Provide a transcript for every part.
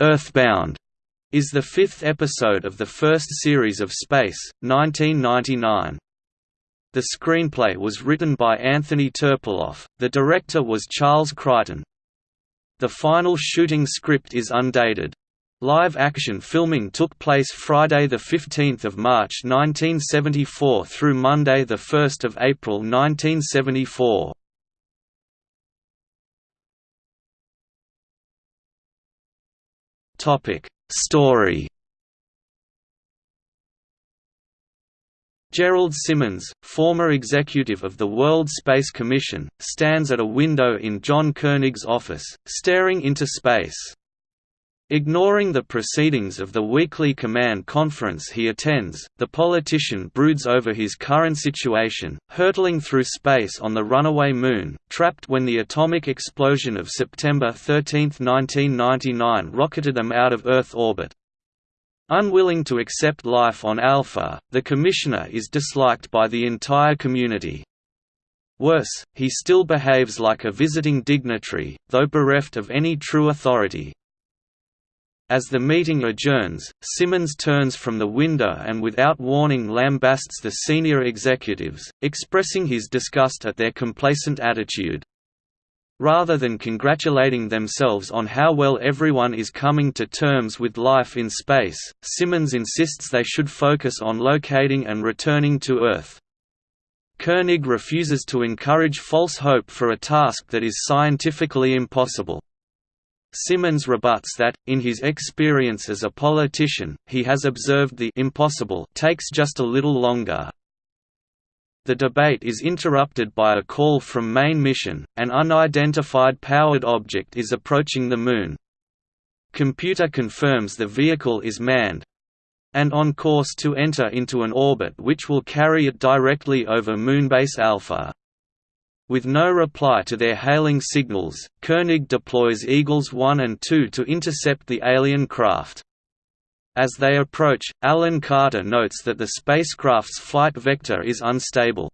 Earthbound is the fifth episode of the first series of Space, 1999. The screenplay was written by Anthony Terpiloff, the director was Charles Crichton. The final shooting script is undated. Live-action filming took place Friday 15 March 1974 through Monday 1 April 1974. Topic Story Gerald Simmons, former executive of the World Space Commission, stands at a window in John Koenig's office, staring into space. Ignoring the proceedings of the weekly command conference he attends, the politician broods over his current situation, hurtling through space on the runaway Moon, trapped when the atomic explosion of September 13, 1999 rocketed them out of Earth orbit. Unwilling to accept life on Alpha, the Commissioner is disliked by the entire community. Worse, he still behaves like a visiting dignitary, though bereft of any true authority. As the meeting adjourns, Simmons turns from the window and without warning lambasts the senior executives, expressing his disgust at their complacent attitude. Rather than congratulating themselves on how well everyone is coming to terms with life in space, Simmons insists they should focus on locating and returning to Earth. Koenig refuses to encourage false hope for a task that is scientifically impossible. Simmons rebuts that, in his experience as a politician, he has observed the impossible takes just a little longer. The debate is interrupted by a call from main mission, an unidentified powered object is approaching the Moon. Computer confirms the vehicle is manned, and on course to enter into an orbit which will carry it directly over Moonbase Alpha. With no reply to their hailing signals, Koenig deploys Eagles 1 and 2 to intercept the alien craft. As they approach, Alan Carter notes that the spacecraft's flight vector is unstable.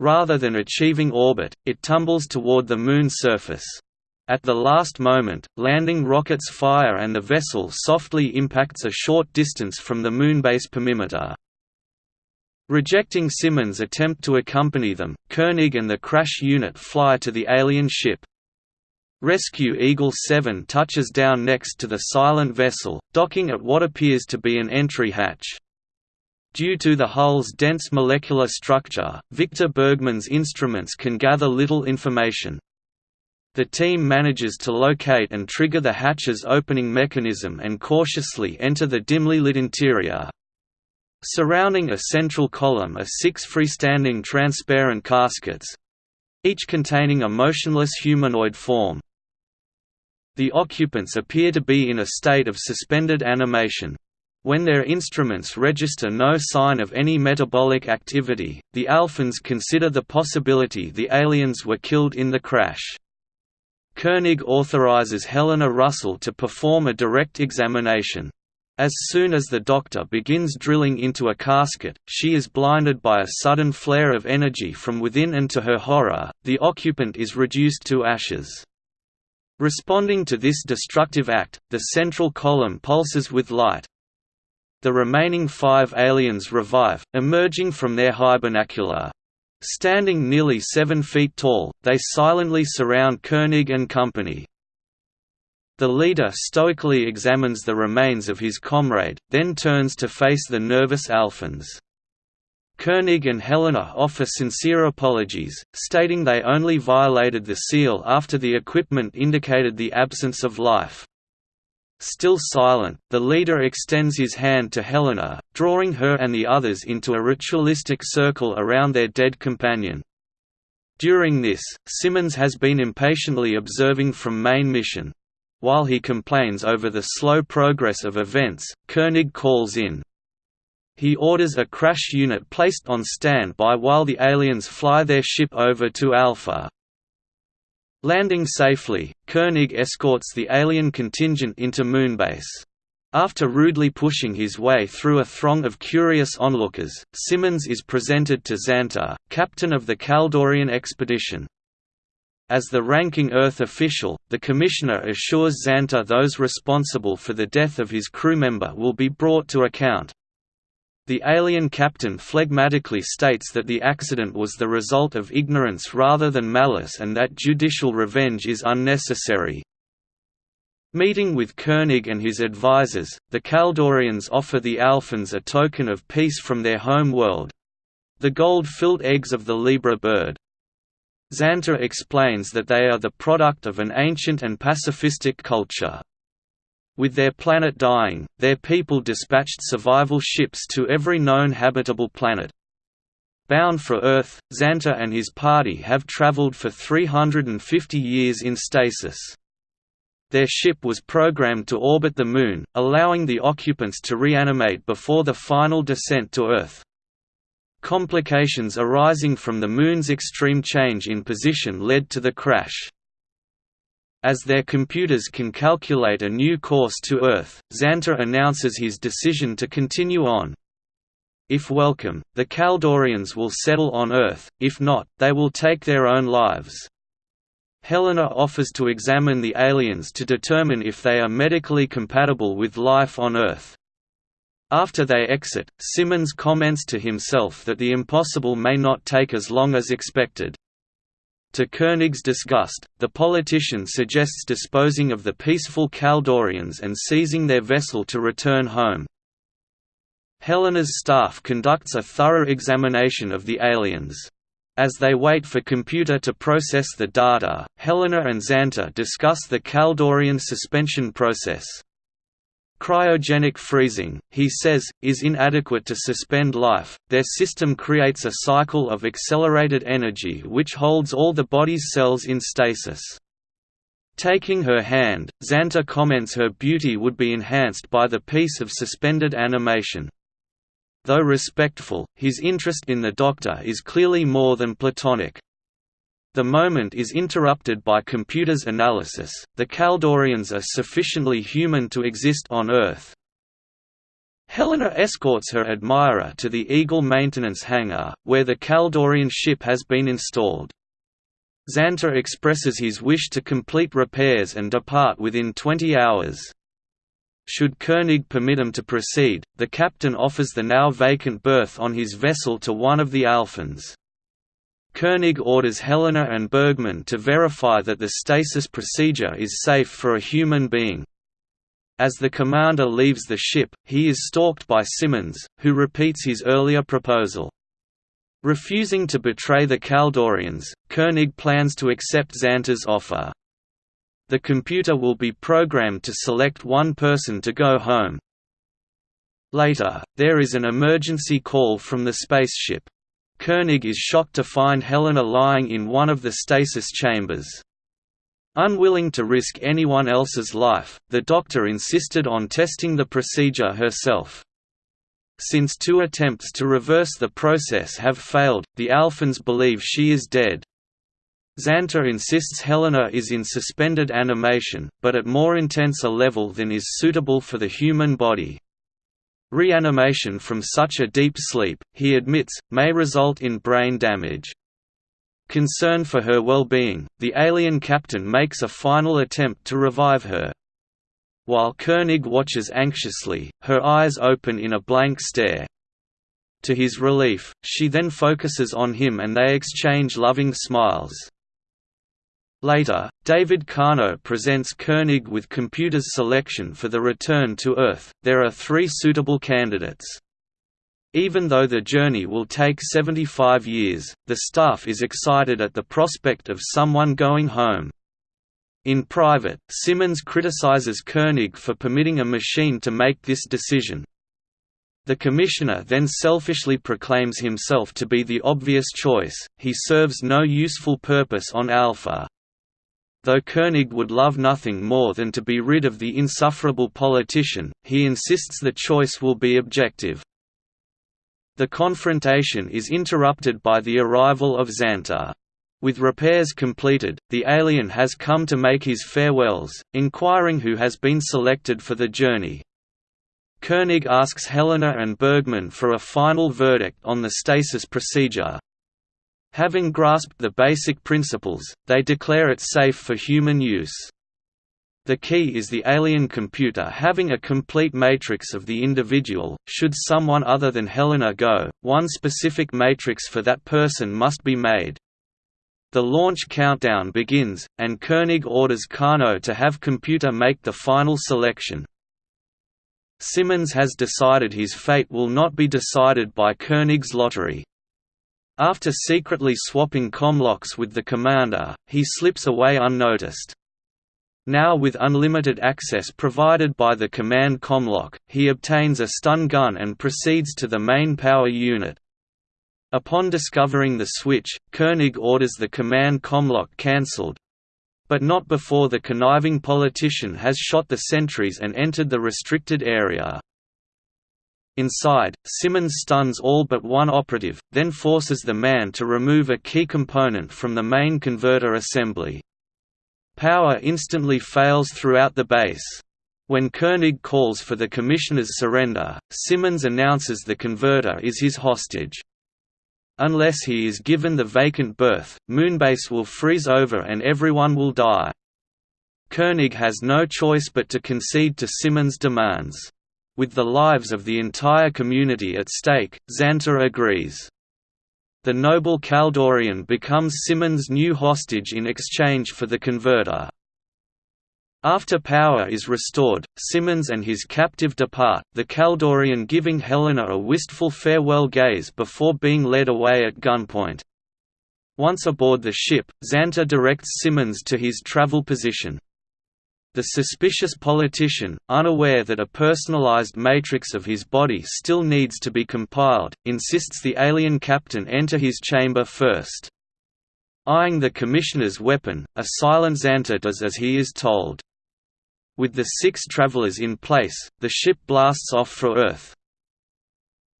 Rather than achieving orbit, it tumbles toward the Moon's surface. At the last moment, landing rockets fire and the vessel softly impacts a short distance from the Moonbase perimeter. Rejecting Simmons' attempt to accompany them, Koenig and the crash unit fly to the alien ship. Rescue Eagle 7 touches down next to the silent vessel, docking at what appears to be an entry hatch. Due to the hull's dense molecular structure, Victor Bergman's instruments can gather little information. The team manages to locate and trigger the hatch's opening mechanism and cautiously enter the dimly lit interior. Surrounding a central column are six freestanding transparent caskets—each containing a motionless humanoid form. The occupants appear to be in a state of suspended animation. When their instruments register no sign of any metabolic activity, the Alphans consider the possibility the aliens were killed in the crash. Koenig authorizes Helena Russell to perform a direct examination. As soon as the doctor begins drilling into a casket, she is blinded by a sudden flare of energy from within and to her horror, the occupant is reduced to ashes. Responding to this destructive act, the central column pulses with light. The remaining five aliens revive, emerging from their hibernacula. Standing nearly seven feet tall, they silently surround Koenig and company. The leader stoically examines the remains of his comrade, then turns to face the nervous Alphans. Koenig and Helena offer sincere apologies, stating they only violated the seal after the equipment indicated the absence of life. Still silent, the leader extends his hand to Helena, drawing her and the others into a ritualistic circle around their dead companion. During this, Simmons has been impatiently observing from main mission. While he complains over the slow progress of events, Koenig calls in. He orders a crash unit placed on standby while the aliens fly their ship over to Alpha. Landing safely, Koenig escorts the alien contingent into Moonbase. After rudely pushing his way through a throng of curious onlookers, Simmons is presented to Zantor, captain of the Kaldorian expedition. As the ranking Earth official, the Commissioner assures Zantor those responsible for the death of his crewmember will be brought to account. The alien captain phlegmatically states that the accident was the result of ignorance rather than malice and that judicial revenge is unnecessary. Meeting with Koenig and his advisors, the Kaldorians offer the Alphans a token of peace from their home world—the gold-filled eggs of the Libra bird. Zantor explains that they are the product of an ancient and pacifistic culture. With their planet dying, their people dispatched survival ships to every known habitable planet. Bound for Earth, Zantor and his party have traveled for 350 years in stasis. Their ship was programmed to orbit the Moon, allowing the occupants to reanimate before the final descent to Earth. Complications arising from the Moon's extreme change in position led to the crash. As their computers can calculate a new course to Earth, Zantor announces his decision to continue on. If welcome, the Kaldorians will settle on Earth, if not, they will take their own lives. Helena offers to examine the aliens to determine if they are medically compatible with life on Earth. After they exit, Simmons comments to himself that the impossible may not take as long as expected. To Koenig's disgust, the politician suggests disposing of the peaceful Kaldorians and seizing their vessel to return home. Helena's staff conducts a thorough examination of the aliens. As they wait for computer to process the data, Helena and Zantor discuss the Kaldorian suspension process. Cryogenic freezing, he says, is inadequate to suspend life. Their system creates a cycle of accelerated energy which holds all the body's cells in stasis. Taking her hand, Zantor comments her beauty would be enhanced by the peace of suspended animation. Though respectful, his interest in the Doctor is clearly more than platonic. The moment is interrupted by computer's analysis, the Kaldorians are sufficiently human to exist on Earth. Helena escorts her admirer to the Eagle maintenance hangar, where the Kaldorian ship has been installed. Zantor expresses his wish to complete repairs and depart within 20 hours. Should Koenig permit him to proceed, the captain offers the now vacant berth on his vessel to one of the Alphans. Koenig orders Helena and Bergman to verify that the stasis procedure is safe for a human being. As the commander leaves the ship, he is stalked by Simmons, who repeats his earlier proposal. Refusing to betray the Kaldorians, Koenig plans to accept Zantor's offer. The computer will be programmed to select one person to go home. Later, there is an emergency call from the spaceship. Koenig is shocked to find Helena lying in one of the stasis chambers. Unwilling to risk anyone else's life, the doctor insisted on testing the procedure herself. Since two attempts to reverse the process have failed, the Alphans believe she is dead. Zantor insists Helena is in suspended animation, but at more intense a level than is suitable for the human body. Reanimation from such a deep sleep, he admits, may result in brain damage. Concerned for her well-being, the alien captain makes a final attempt to revive her. While Koenig watches anxiously, her eyes open in a blank stare. To his relief, she then focuses on him and they exchange loving smiles. Later, David Kano presents Koenig with computer's selection for the return to Earth. There are three suitable candidates. Even though the journey will take 75 years, the staff is excited at the prospect of someone going home. In private, Simmons criticizes Koenig for permitting a machine to make this decision. The commissioner then selfishly proclaims himself to be the obvious choice, he serves no useful purpose on Alpha, Though Koenig would love nothing more than to be rid of the insufferable politician, he insists the choice will be objective. The confrontation is interrupted by the arrival of Zantor. With repairs completed, the alien has come to make his farewells, inquiring who has been selected for the journey. Koenig asks Helena and Bergman for a final verdict on the stasis procedure, Having grasped the basic principles, they declare it safe for human use. The key is the alien computer having a complete matrix of the individual. Should someone other than Helena go, one specific matrix for that person must be made. The launch countdown begins, and Koenig orders Kano to have computer make the final selection. Simmons has decided his fate will not be decided by Koenig's lottery. After secretly swapping commlocks with the commander, he slips away unnoticed. Now with unlimited access provided by the command commlock, he obtains a stun gun and proceeds to the main power unit. Upon discovering the switch, Koenig orders the command commlock cancelled, but not before the conniving politician has shot the sentries and entered the restricted area. Inside, Simmons stuns all but one operative, then forces the man to remove a key component from the main converter assembly. Power instantly fails throughout the base. When Koenig calls for the Commissioner's surrender, Simmons announces the converter is his hostage. Unless he is given the vacant berth, Moonbase will freeze over and everyone will die. Koenig has no choice but to concede to Simmons' demands. With the lives of the entire community at stake, Zantor agrees. The noble Kaldorian becomes Simmons' new hostage in exchange for the converter. After power is restored, Simmons and his captive depart, the Kaldorian giving Helena a wistful farewell gaze before being led away at gunpoint. Once aboard the ship, Xanta directs Simmons to his travel position. The suspicious politician, unaware that a personalized matrix of his body still needs to be compiled, insists the alien captain enter his chamber first. Eyeing the commissioner's weapon, a silent Zantor does as he is told. With the six travelers in place, the ship blasts off for Earth.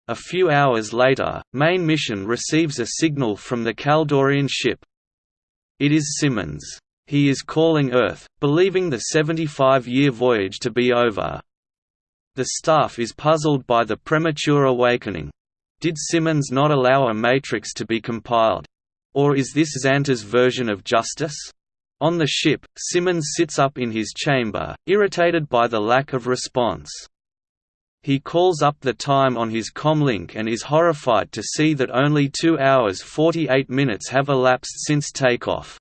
A few hours later, main mission receives a signal from the Kaldorian ship. It is Simmons. He is calling Earth, believing the 75-year voyage to be over. The staff is puzzled by the premature awakening. Did Simmons not allow a matrix to be compiled? Or is this Zantor's version of justice? On the ship, Simmons sits up in his chamber, irritated by the lack of response. He calls up the time on his comlink and is horrified to see that only 2 hours 48 minutes have elapsed since takeoff.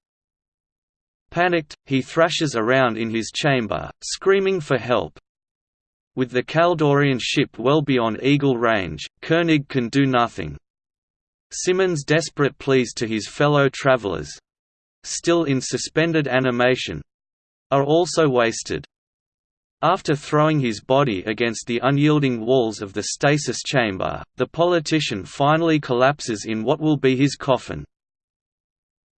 Panicked, he thrashes around in his chamber, screaming for help. With the Kaldorian ship well beyond Eagle range, Koenig can do nothing. Simmons' desperate pleas to his fellow travelers—still in suspended animation—are also wasted. After throwing his body against the unyielding walls of the stasis chamber, the politician finally collapses in what will be his coffin.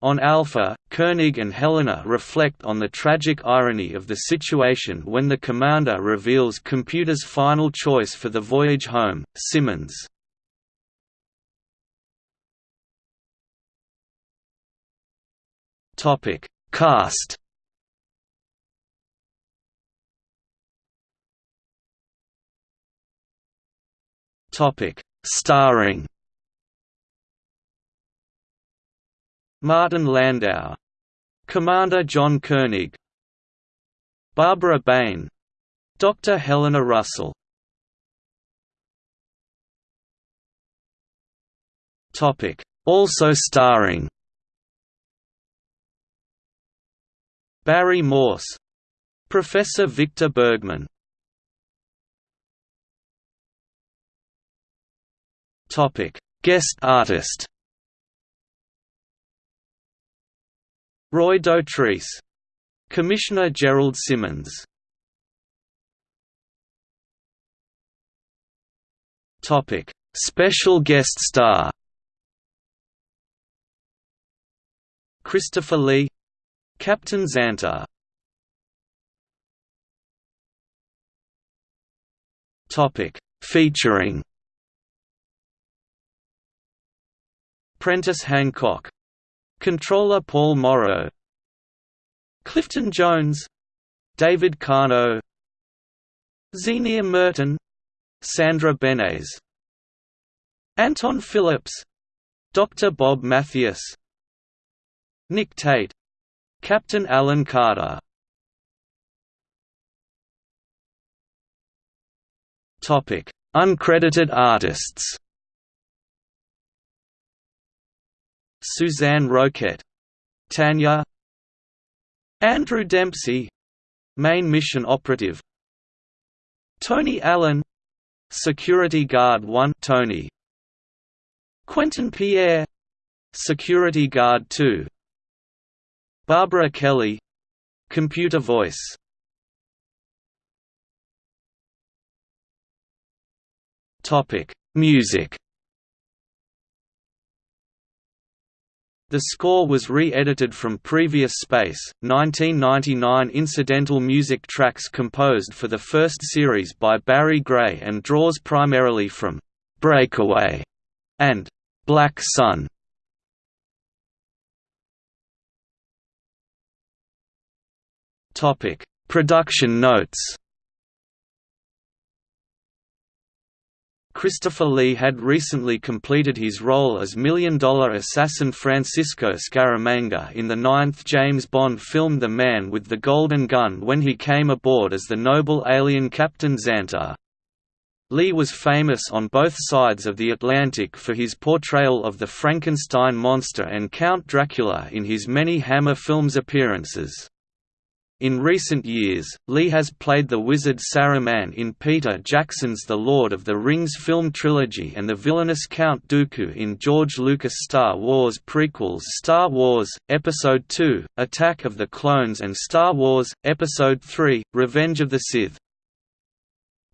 On Alpha, Koenig and Helena reflect on the tragic irony of the situation when the commander reveals computer's final choice for the voyage home, Simmons. Topic: Cast. Topic: Starring. Martin Landau. Commander John Koenig. Barbara Bain. Dr. Helena Russell. Also starring. Barry Morse. Professor Victor Bergman. Guest artist Roy Dotrice. Commissioner Gerald Simmons Topic: Special guest star. Christopher Lee, Captain Zantor. Topic: Featuring Prentice Hancock Controller Paul Morrow. Clifton Jones. David Kano Zienia Merton. Sandra Benes Anton Phillips. Dr. Bob Mathias. Nick Tate. Captain Alan Carter. Uncredited artists Suzanne Roquette Tanya Andrew Dempsey Main Mission Operative Tony Allen Security Guard 1 Tony Quentin Pierre Security Guard 2 Barbara Kelly Computer voice Topic: Music. The score was re-edited from previous Space, 1999 incidental music tracks composed for the first series by Barry Gray and draws primarily from «Breakaway» and «Black Sun». Production notes Christopher Lee had recently completed his role as million-dollar assassin Francisco Scaramanga in the ninth James Bond film The Man with the Golden Gun when he came aboard as the noble alien Captain Zantor. Lee was famous on both sides of the Atlantic for his portrayal of the Frankenstein monster and Count Dracula in his many Hammer Films appearances. In recent years, Lee has played the wizard Saruman in Peter Jackson's The Lord of the Rings film trilogy and the villainous Count Dooku in George Lucas' Star Wars prequels Star Wars, Episode II, Attack of the Clones and Star Wars, Episode III, Revenge of the Sith.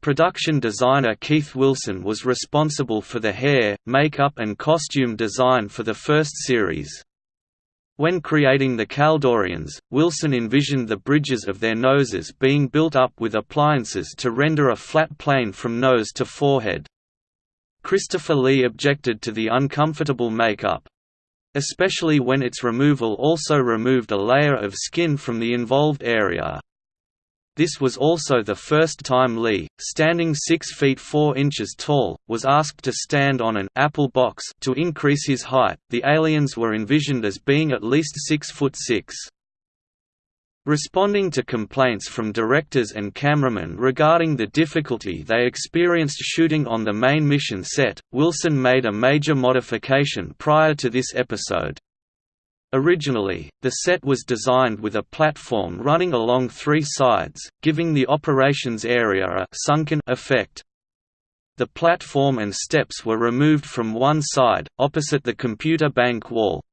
Production designer Keith Wilson was responsible for the hair, makeup and costume design for the first series. When creating the Kaldorians, Wilson envisioned the bridges of their noses being built up with appliances to render a flat plane from nose to forehead. Christopher Lee objected to the uncomfortable makeup. Especially when its removal also removed a layer of skin from the involved area. This was also the first time Lee, standing 6 feet 4 inches tall, was asked to stand on an apple box to increase his height. The aliens were envisioned as being at least 6 foot 6. Responding to complaints from directors and cameramen regarding the difficulty they experienced shooting on the main mission set, Wilson made a major modification prior to this episode. Originally, the set was designed with a platform running along three sides, giving the operations area a sunken effect. The platform and steps were removed from one side, opposite the computer bank wall.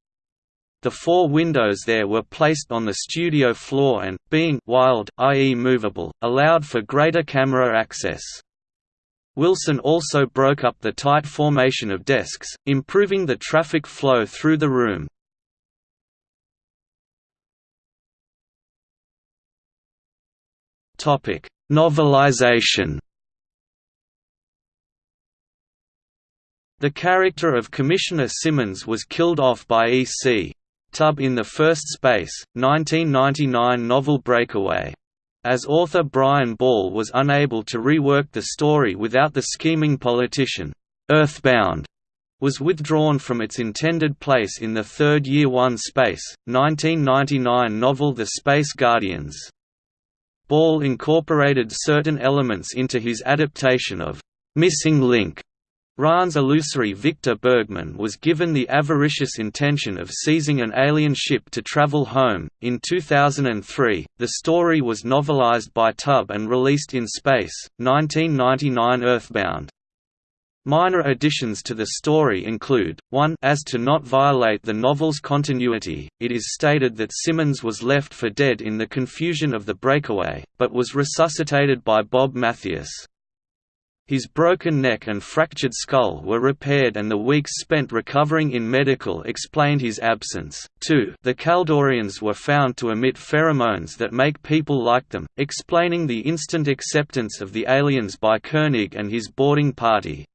The four windows there were placed on the studio floor and, being wild i.e. movable, allowed for greater camera access. Wilson also broke up the tight formation of desks, improving the traffic flow through the room. Topic: Novelization. The character of Commissioner Simmons was killed off by E.C. Tubb in the first Space, 1999 novel Breakaway. As author Brian Ball was unable to rework the story without the scheming politician, Earthbound was withdrawn from its intended place in the third Year One Space, 1999 novel The Space Guardians. Ball incorporated certain elements into his adaptation of «Missing Link». Raan's illusory Victor Bergman was given the avaricious intention of seizing an alien ship to travel home. In 2003, the story was novelized by Tubb and released in Space, 1999 Earthbound. Minor additions to the story include, 1 as to not violate the novel's continuity, it is stated that Simmons was left for dead in the confusion of the breakaway, but was resuscitated by Bob Mathias. His broken neck and fractured skull were repaired and the weeks spent recovering in medical explained his absence. 2 The Kaldorians were found to emit pheromones that make people like them, explaining the instant acceptance of the aliens by Koenig and his boarding party.